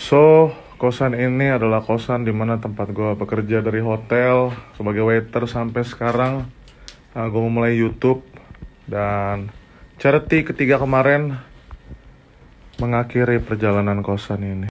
So, kosan ini adalah kosan di mana tempat gue bekerja dari hotel sebagai waiter sampai sekarang. Nah, gue mulai YouTube dan charity ketiga kemarin mengakhiri perjalanan kosan ini.